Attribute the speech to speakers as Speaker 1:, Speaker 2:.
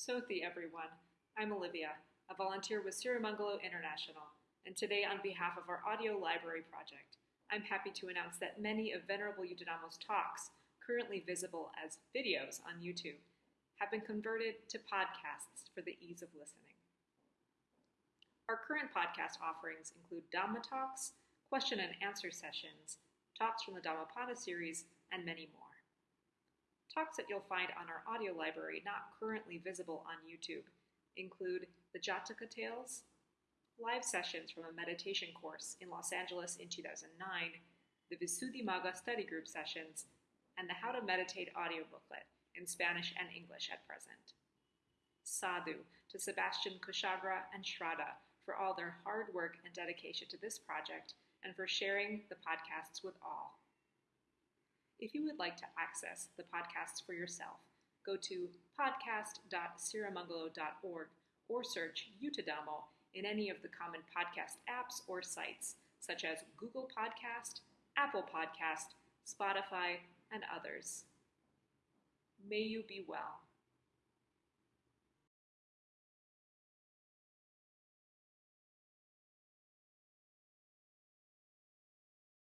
Speaker 1: Sothi, everyone. I'm Olivia, a volunteer with Sirimangalo International, and today, on behalf of our audio library project, I'm happy to announce that many of Venerable Yuttadhammo's talks, currently visible as videos on YouTube, have been converted to podcasts for the ease of listening. Our current podcast offerings include Dhamma talks, question and answer sessions, talks from the Dhammapada series, and many more. Talks that you'll find on our audio library not currently visible on YouTube include the Jataka Tales, live sessions from a meditation course in Los Angeles in 2009, the Visuddhimagga study group sessions, and the How to Meditate audio booklet in Spanish and English at present. Sadhu to Sebastian Kushagra and Shraddha for all their hard work and dedication to this project and for sharing the podcasts with all. If you would like to access the podcasts for yourself, go to podcast.sirimangalo.org or search Yuttadhammo in any of the common podcast apps or sites, such as Google Podcast, Apple Podcast, Spotify, and others. May you be well.